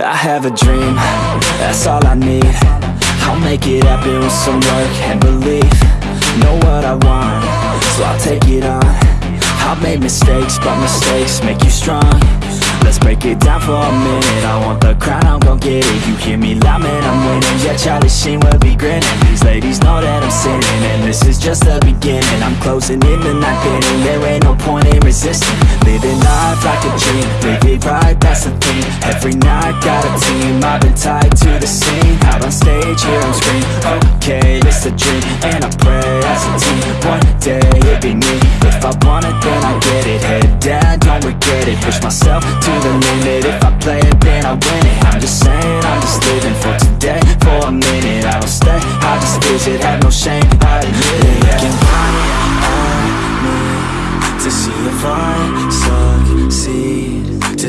I have a dream, that's all I need. I'll make it happen with some work and belief. Know what I want, so I'll take it on. I've made mistakes, but mistakes make you strong. Let's break it down for a minute. I want the crown, I'm gon' get it. You hear me loud, man, I'm winning. Yeah, Charlie Sheen will be grinning. These ladies know that I'm sinning And this is just the beginning. I'm closing in the night inning There ain't no point in resisting life like a dream Live it right, that's the thing. Every night, got a team. I've been tied to the scene. Out on stage, here on screen. Okay, it's a dream. And I pray as a team. One day, it'll be me. If I want it, then I get it. Head down, don't regret it. Push myself to the limit. If I play it, then I win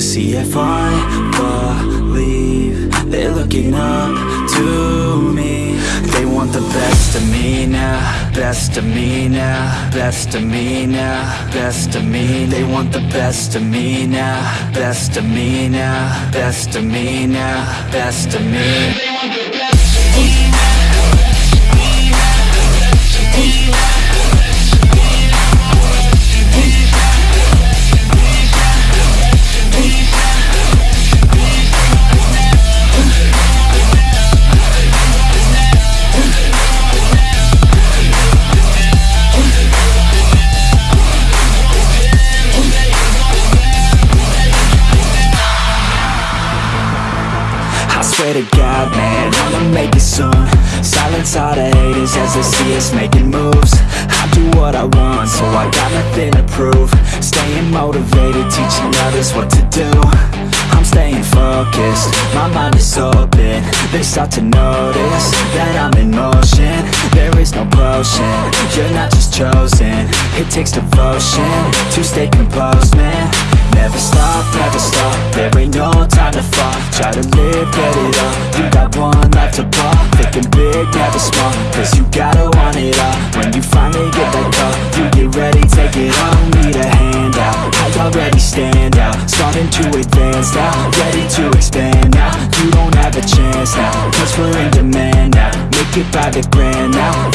see if I believe They're looking up to me. They want the best of me now Best of me now Best of me now Best of me They want the best of me now Best of me now Best of me now Best of me swear to God, man, I'ma make it soon. Silence all the haters as they see us making moves. I do what I want, so I got nothing to prove. Staying motivated, teaching others what to do. I'm staying focused, my mind is open. They start to notice that I'm in motion. There is no potion, you're not just chosen. It takes devotion to stay composed, man Never stop, never stop, there ain't no time to fall Try to live, get it up, you got one life to ball Thinking big, never small, cause you gotta want it all. When you finally get that call, you get ready, take it on Need a handout, I already stand out. Starting to advance now, ready to expand now. You don't have a chance now, cause we're in demand now. Make it by the grand now,